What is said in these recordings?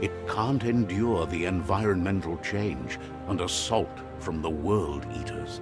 It can't endure the environmental change and assault from the World Eaters.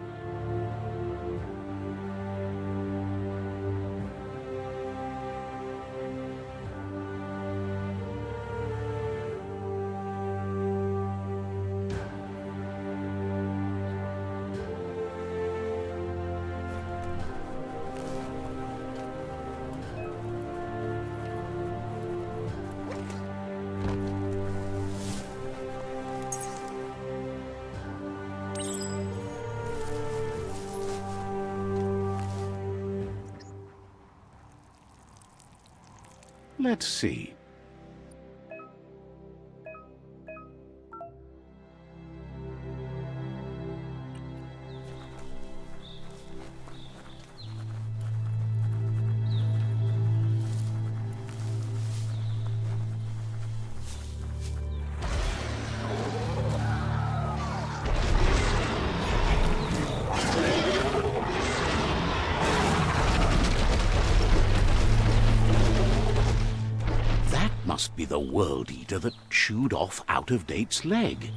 Let's see. Be the World Eater that chewed off Out of Date's leg.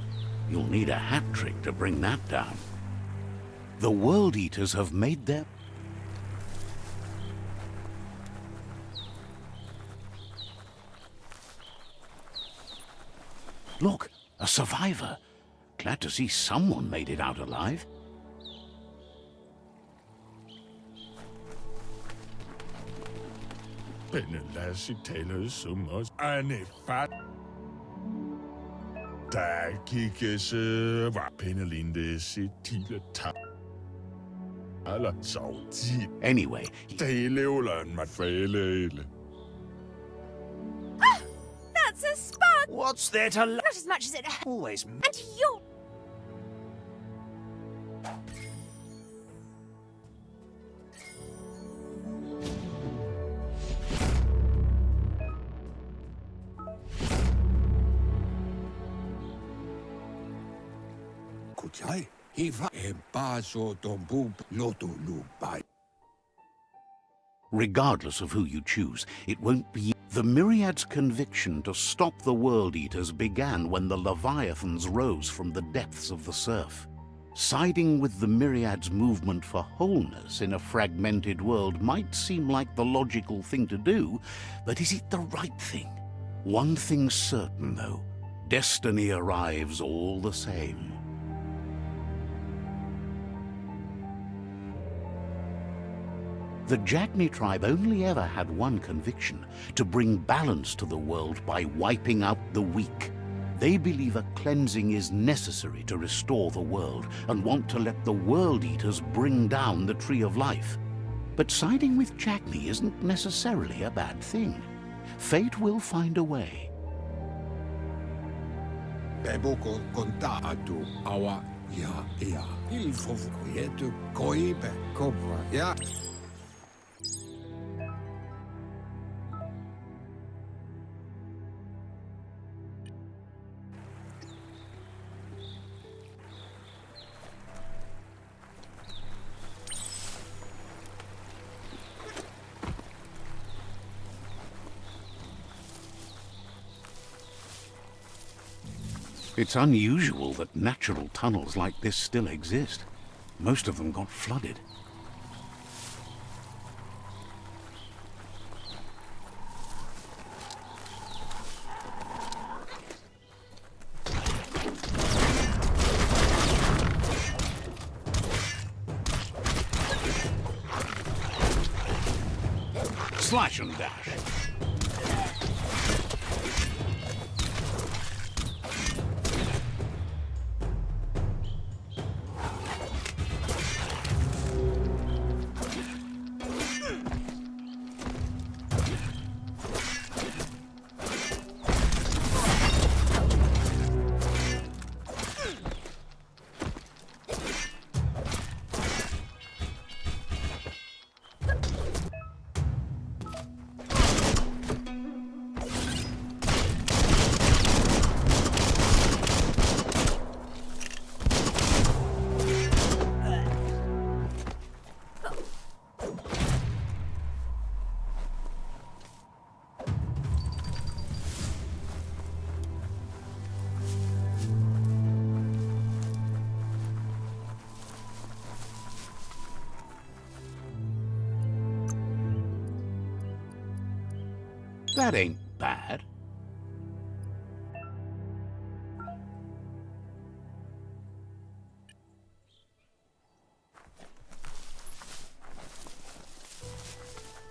You'll need a hat trick to bring that down. The World Eaters have made their... Look, a survivor. Glad to see someone made it out alive. Penelasi taler sumos anefat. Der kikkes var Penelinde sit tile ta. Eller så tit. Anyway, Deleulen mat fælele. That's a spark! What's there to Not as much as it always And you're... regardless of who you choose, it won't be... The Myriad's conviction to stop the World Eaters began when the Leviathans rose from the depths of the surf. Siding with the Myriad's movement for wholeness in a fragmented world might seem like the logical thing to do, but is it the right thing? One thing's certain, though. Destiny arrives all the same. The Jagni tribe only ever had one conviction, to bring balance to the world by wiping out the weak. They believe a cleansing is necessary to restore the world and want to let the World Eaters bring down the Tree of Life. But siding with Jagni isn't necessarily a bad thing. Fate will find a way. It's unusual that natural tunnels like this still exist. Most of them got flooded. Slash them dash. That ain't bad.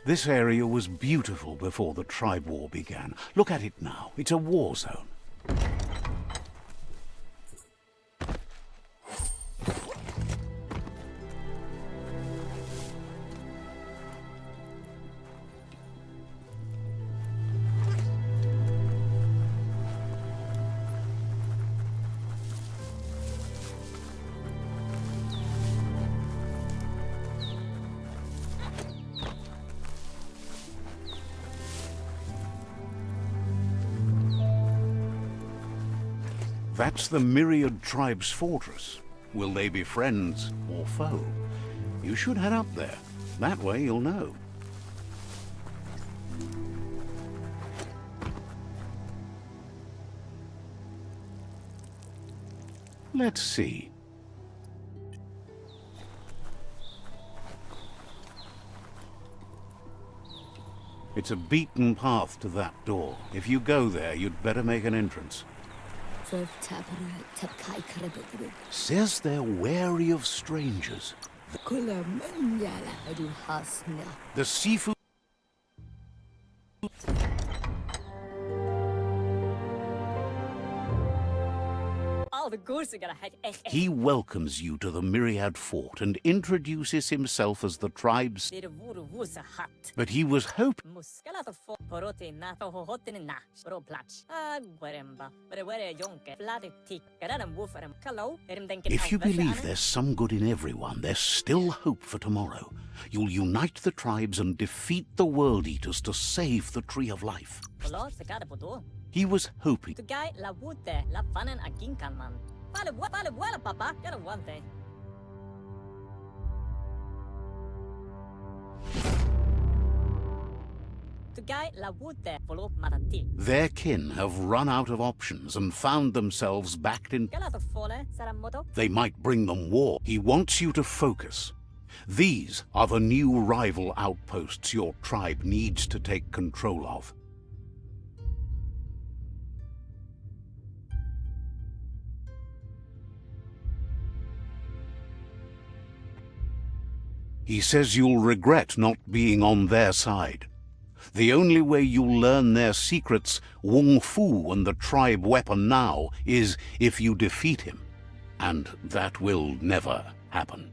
This area was beautiful before the tribe war began. Look at it now. It's a war zone. That's the Myriad Tribe's fortress. Will they be friends or foe? You should head up there. That way you'll know. Let's see. It's a beaten path to that door. If you go there, you'd better make an entrance. Says they're wary of strangers. The seafood... He welcomes you to the Myriad Fort and introduces himself as the tribe's... Dit vore woese hatt. But he was hoping... Muskala to få porote na to hohotten na. Bro plats. Ah, guaremba. But where jonke. Flade tick. Garan wooferem. Hello. Erim denken If you believe there's some good in everyone, there's still hope for tomorrow. You'll unite the tribes and defeat the World Eaters to save the Tree of Life. Hello, se kada podo. He was hoping... Tu guy la wute la fanen a ginkan man. Vale, wa- vale, wala papa. Gara wante. Tu guy la wute follow matati. Their kin have run out of options and found themselves backed in... Gala to fole saramoto. They might bring them war. He wants you to focus. These are the new rival outposts your tribe needs to take control of. He says you'll regret not being on their side. The only way you'll learn their secrets, Wung-Fu and the tribe weapon now, is if you defeat him. And that will never happen.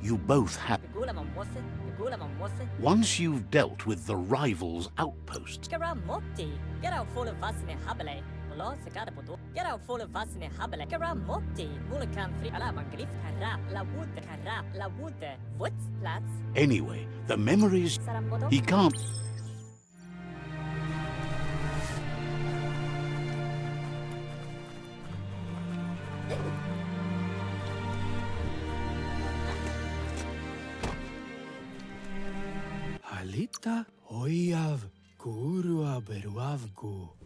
You both have... Once you've dealt with the rival's outposts, Gara motti. Gara fole vasne habele. Lo se kada podo. Gara fole vasne habele. Gara motti. Mule kan ala man kara. La wood kara. La wood. What's plats? anyway, the memories... Saramoto. He can't... Halita oiav kurua beruavgu.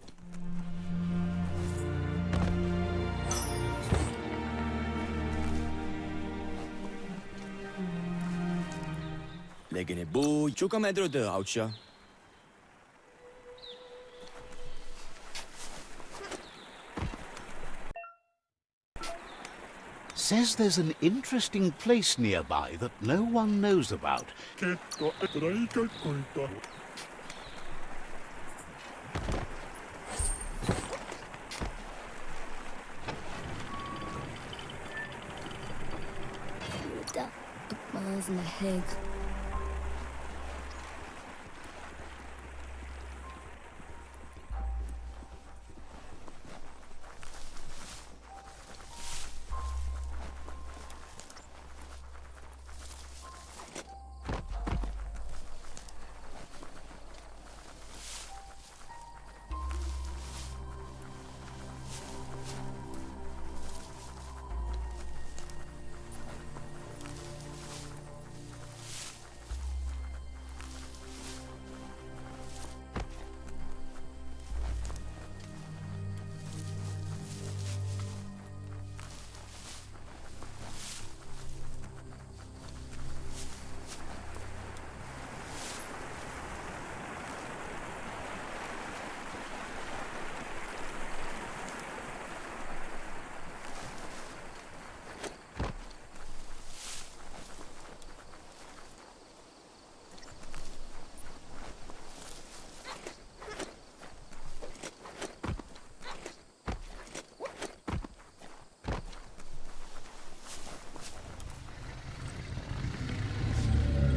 Legene bu chuka medro de aucha. Says there's an interesting place nearby that no one knows about. Ketto reikä koita. Da, miles in the head.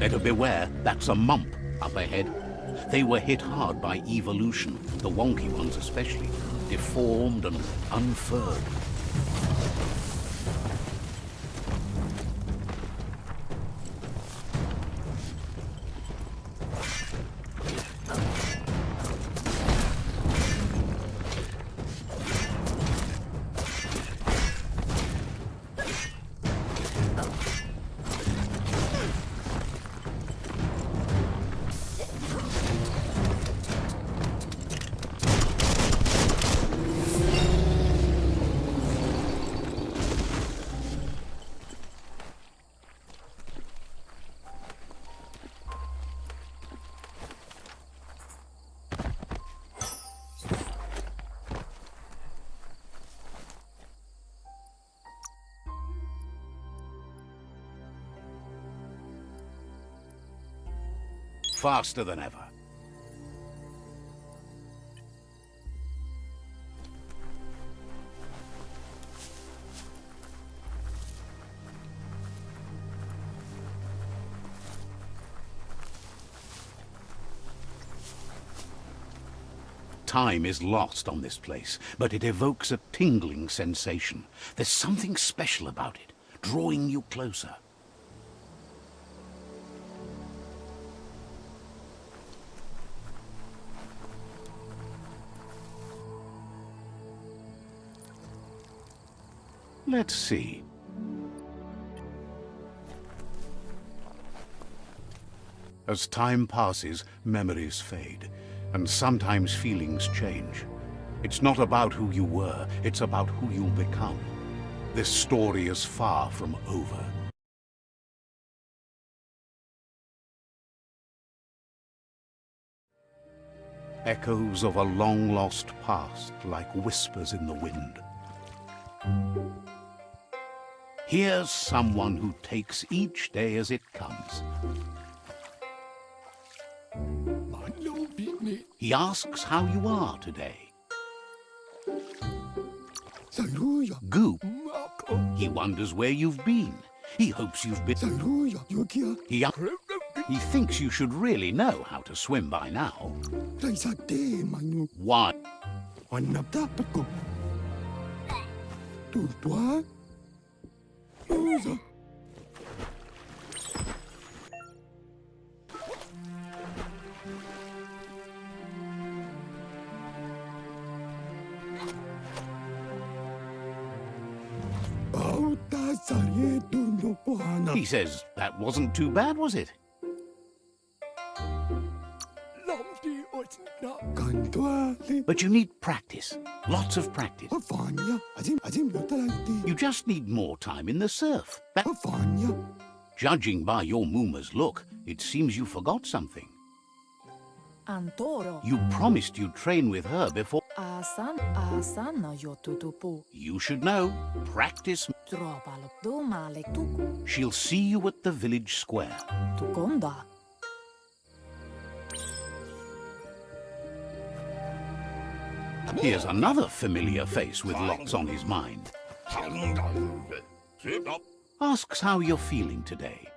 Better beware, that's a mump up ahead. They were hit hard by evolution, the wonky ones especially, deformed and unfurred. Faster than ever. Time is lost on this place, but it evokes a tingling sensation. There's something special about it, drawing you closer. Let's see. As time passes, memories fade, and sometimes feelings change. It's not about who you were, it's about who you'll become. This story is far from over. Echoes of a long-lost past like whispers in the wind. Here's someone who takes each day as it comes. He asks how you are today. Goop, he wonders where you've been. He hopes you've been... He, he thinks you should really know how to swim by now. Why? Wanapta peko. Turtua. Usa. Bauta sarie duno pohana. He says, that wasn't too bad, was it? Osna. Kantua le. But you need practice. Lots of practice. Oh, Afanya. Azim azim yotalanti. You just need more time in the surf. That, oh, Afanya. judging by your Mooma's look, it seems you forgot something. Antoro. You promised you'd train with her before. Asan asana yo tutupu. You should know. Practice. Tropalo dumale tuku. She'll see you at the village square. Here's another familiar face with lots on his mind. Asks how you're feeling today.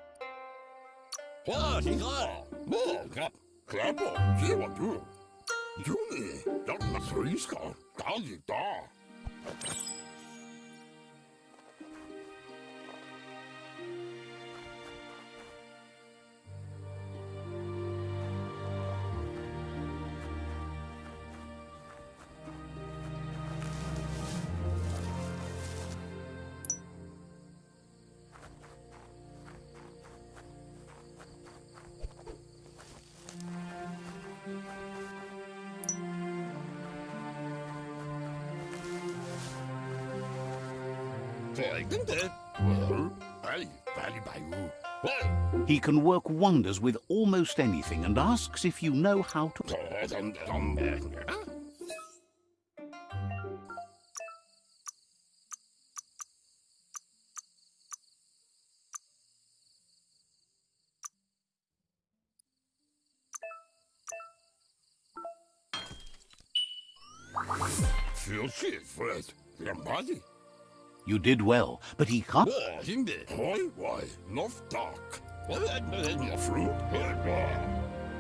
Hm? He can work wonders with almost anything and asks if you know how to... Feel shit, Fred. Your body. You did well, but he can't...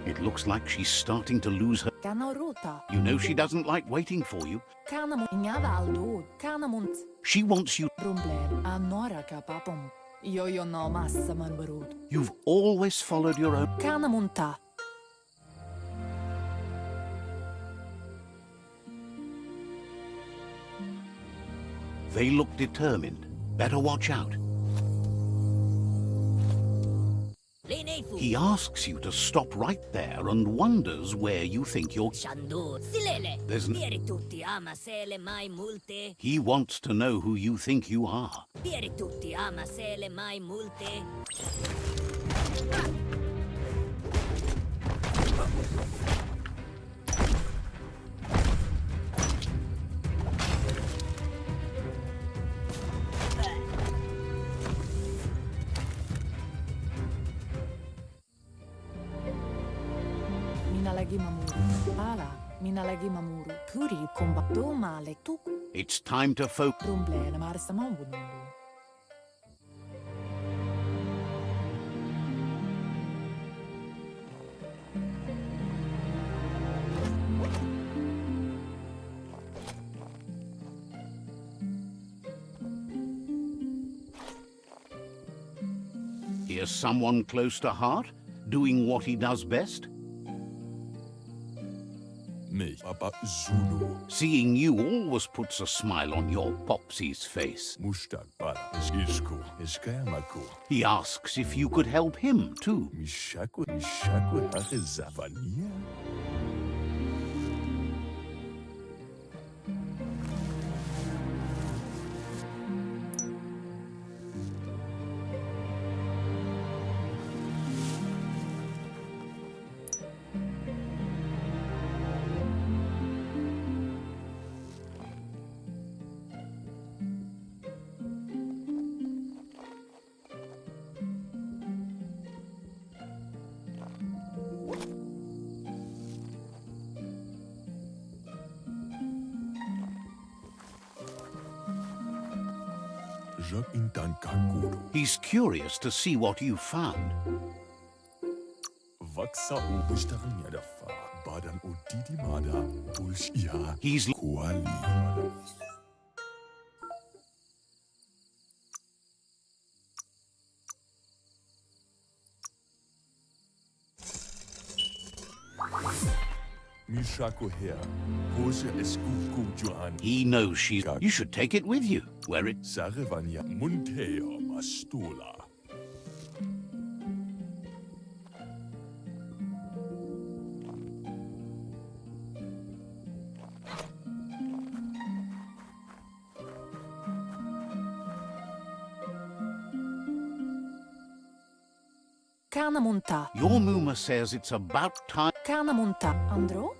It looks like she's starting to lose her... You know she doesn't like waiting for you. She wants you... You've always followed your own... They look determined. Better watch out. He asks you to stop right there and wonders where you think you're. There's n- Pieri tutti ama sele mai multe. He wants to know who you think you are. Minä lagi mamuru. Puri kumba. Domale tuk. It's time to focus. Rumble. Marsa mambunulu. Here's someone close to heart, doing what he does best. Me, Zulu. Seeing you always puts a smile on your Popsy's face. Mustak para. Isko. He asks if you could help him too. Mishaku. Mishaku. Hake Zavania. Jacques Intan Kakuro. He's curious to see what you found. Vaksa o Mishaku here. Hose Eskuku Johan. he knows she's. You should take it with you. Where it. Sarevania Munteo Mastula. Kana. Your Muma says it's about time. Kanamunta. Andro.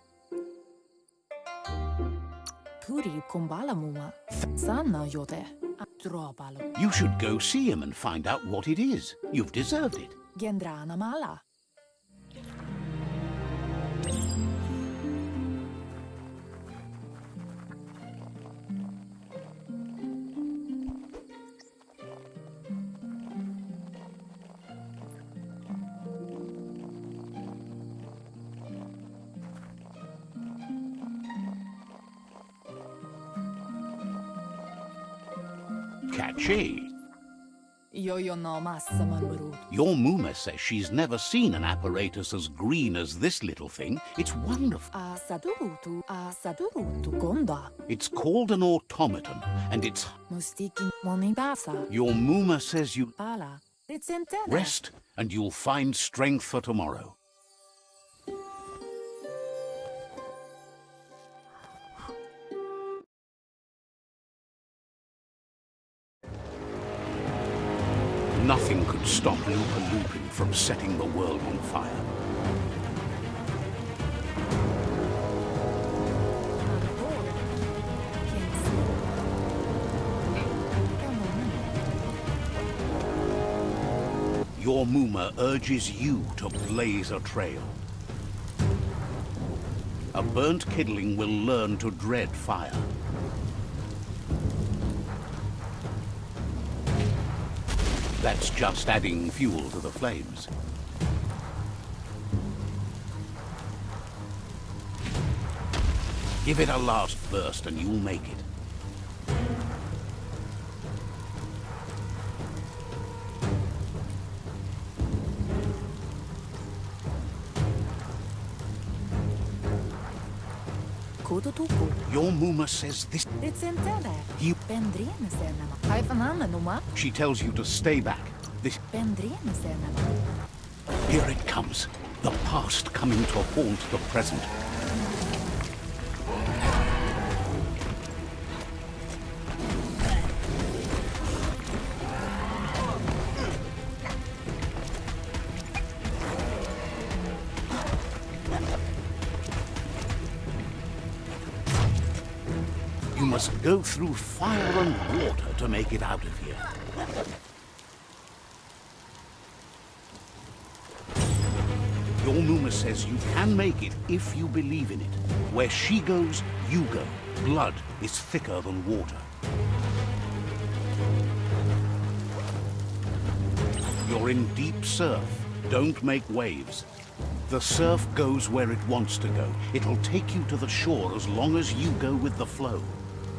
You should go see him and find out what it is. You've deserved it. Gendrana mala. Catchy. Yo yo no massa man barut. Your Muma says she's never seen an apparatus as green as this little thing. It's wonderful. A sadurutu. A sadurutu gonda. It's called an automaton, and it's. Your Muma says you rest, and you'll find strength for tomorrow. stop Lupa Lupin from setting the world on fire. Your Muma urges you to blaze a trail. A burnt kidling will learn to dread fire. That's just adding fuel to the flames. Give it a last burst and you'll make it. Your Muma says this. It's in tele. You- Pendrine senama. Haifanana numa. She tells you to stay back. This. Pendrine senama. Here it comes. The past coming to haunt the present. Go through fire and water to make it out of here. Your says you can make it if you believe in it. Where she goes, you go. Blood is thicker than water. You're in deep surf. Don't make waves. The surf goes where it wants to go. It'll take you to the shore as long as you go with the flow.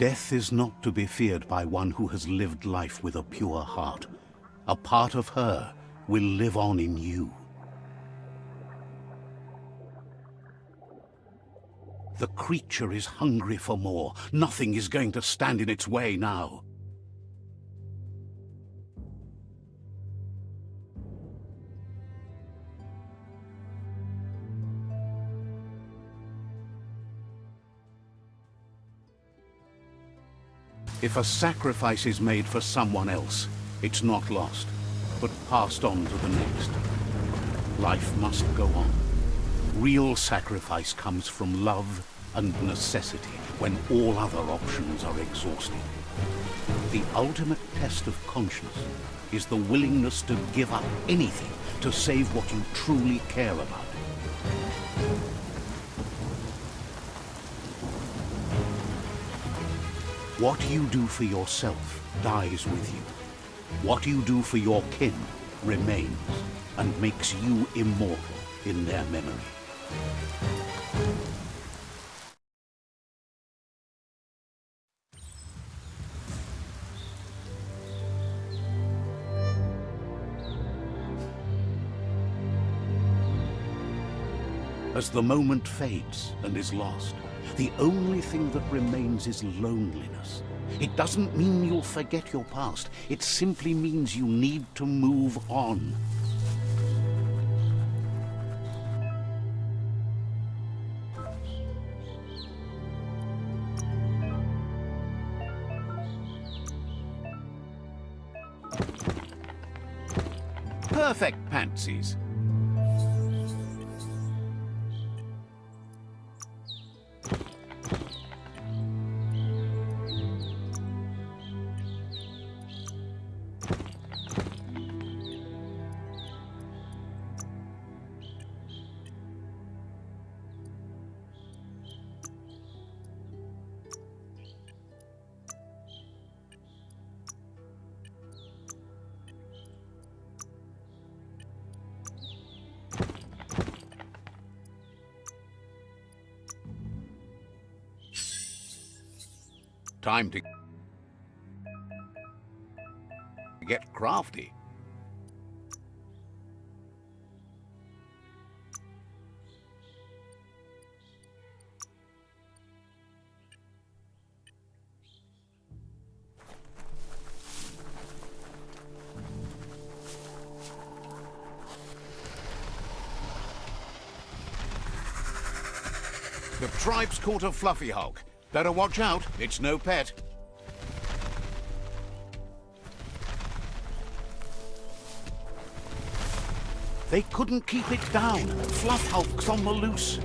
Death is not to be feared by one who has lived life with a pure heart. A part of her will live on in you. The creature is hungry for more. Nothing is going to stand in its way now. If a sacrifice is made for someone else, it's not lost, but passed on to the next. Life must go on. Real sacrifice comes from love and necessity when all other options are exhausted. The ultimate test of conscience is the willingness to give up anything to save what you truly care about. What you do for yourself dies with you. What you do for your kin remains and makes you immortal in their memory. As the moment fades and is lost, the only thing that remains is loneliness. It doesn't mean you'll forget your past. It simply means you need to move on. Perfect pantsies. Time to get crafty. The tribe's caught a fluffy hulk. Better watch out, it's no pet. They couldn't keep it down. Fluff Hulk's on the loose.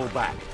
Fall back.